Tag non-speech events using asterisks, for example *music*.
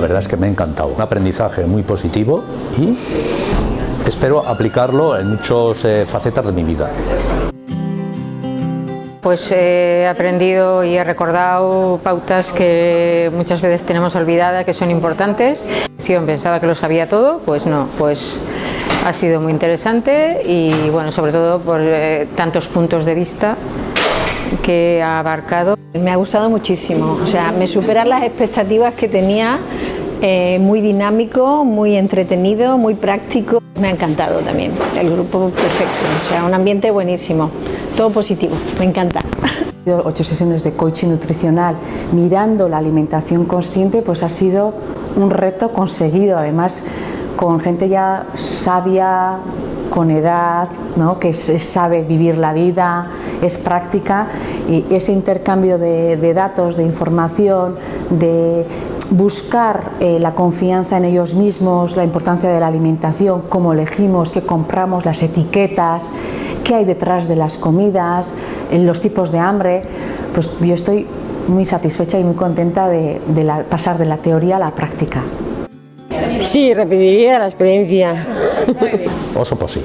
La verdad es que me ha encantado, un aprendizaje muy positivo y espero aplicarlo en muchas eh, facetas de mi vida. Pues he aprendido y he recordado pautas que muchas veces tenemos olvidadas, que son importantes. Pensaba que lo sabía todo, pues no, pues ha sido muy interesante y bueno, sobre todo por eh, tantos puntos de vista que ha abarcado. Me ha gustado muchísimo, o sea, me superan las expectativas que tenía, eh, muy dinámico, muy entretenido, muy práctico. Me ha encantado también, el grupo perfecto, o sea, un ambiente buenísimo todo positivo, me encanta. *laughs* Ocho sesiones de coaching nutricional mirando la alimentación consciente pues ha sido un reto conseguido, además con gente ya sabia, con edad, ¿no? que sabe vivir la vida, es práctica y ese intercambio de, de datos, de información, de buscar eh, la confianza en ellos mismos, la importancia de la alimentación, cómo elegimos, qué compramos, las etiquetas, qué hay detrás de las comidas, los tipos de hambre, pues yo estoy muy satisfecha y muy contenta de, pasar de la teoría a la práctica. Sí, repetiría la experiencia. Oso pues sí.